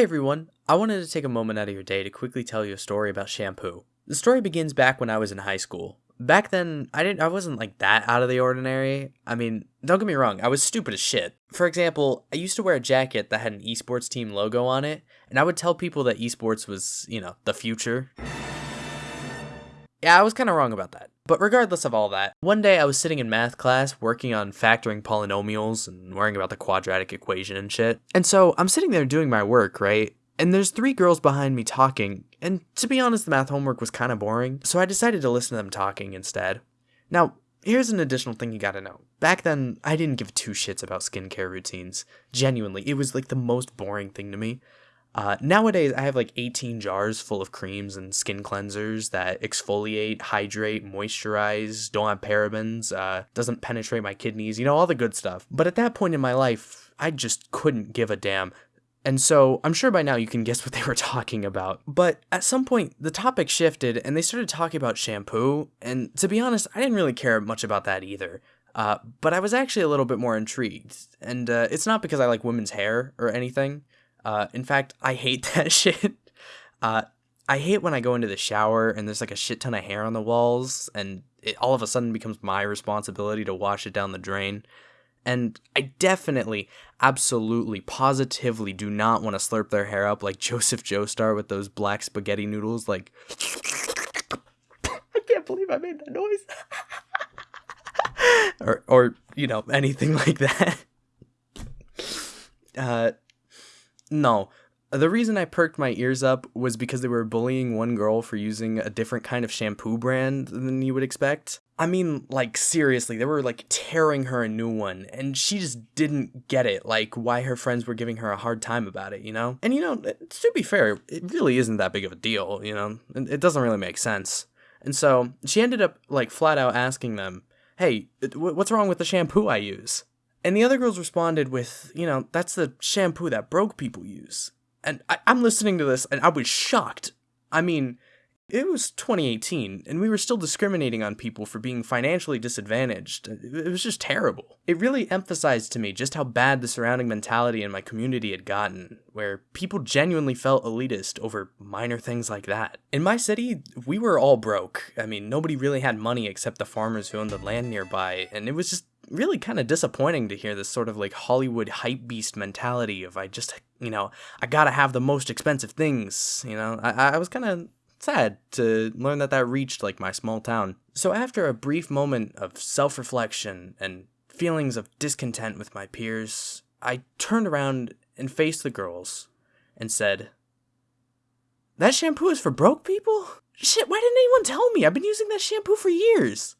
Hey everyone, I wanted to take a moment out of your day to quickly tell you a story about shampoo. The story begins back when I was in high school. Back then, I didn't I wasn't like that out of the ordinary. I mean, don't get me wrong, I was stupid as shit. For example, I used to wear a jacket that had an esports team logo on it, and I would tell people that esports was, you know, the future. Yeah, I was kind of wrong about that. But regardless of all that, one day I was sitting in math class working on factoring polynomials and worrying about the quadratic equation and shit. And so I'm sitting there doing my work, right? And there's three girls behind me talking, and to be honest, the math homework was kind of boring, so I decided to listen to them talking instead. Now, here's an additional thing you gotta know. Back then, I didn't give two shits about skincare routines. Genuinely, it was like the most boring thing to me. Uh, nowadays, I have like 18 jars full of creams and skin cleansers that exfoliate, hydrate, moisturize, don't have parabens, uh, doesn't penetrate my kidneys, you know, all the good stuff. But at that point in my life, I just couldn't give a damn. And so I'm sure by now you can guess what they were talking about. But at some point, the topic shifted and they started talking about shampoo. And to be honest, I didn't really care much about that either. Uh, but I was actually a little bit more intrigued. And uh, it's not because I like women's hair or anything. Uh, in fact, I hate that shit. Uh, I hate when I go into the shower and there's like a shit ton of hair on the walls, and it all of a sudden becomes my responsibility to wash it down the drain. And I definitely, absolutely, positively do not want to slurp their hair up like Joseph Joestar with those black spaghetti noodles. Like, I can't believe I made that noise. or, or you know, anything like that. Uh, no. The reason I perked my ears up was because they were bullying one girl for using a different kind of shampoo brand than you would expect. I mean, like, seriously, they were like tearing her a new one, and she just didn't get it, like, why her friends were giving her a hard time about it, you know? And, you know, to be fair, it really isn't that big of a deal, you know? It doesn't really make sense. And so she ended up, like, flat out asking them, hey, what's wrong with the shampoo I use? And the other girls responded with, you know, that's the shampoo that broke people use. And I, am listening to this and I was shocked. I mean, it was 2018 and we were still discriminating on people for being financially disadvantaged. It was just terrible. It really emphasized to me just how bad the surrounding mentality in my community had gotten, where people genuinely felt elitist over minor things like that. In my city, we were all broke. I mean, nobody really had money except the farmers who owned the land nearby, and it was just really kind of disappointing to hear this sort of like Hollywood hype beast mentality of I just, you know, I gotta have the most expensive things. You know, I, I was kind of sad to learn that that reached like my small town. So after a brief moment of self reflection and feelings of discontent with my peers, I turned around and faced the girls and said, That shampoo is for broke people? Shit, why didn't anyone tell me? I've been using that shampoo for years.